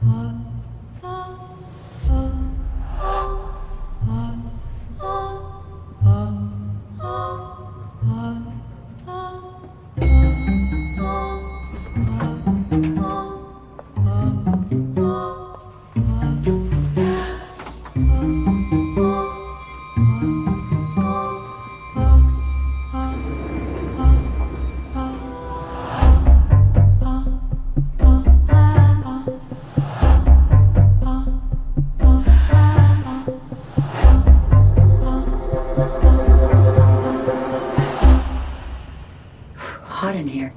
Huh? Hot in here.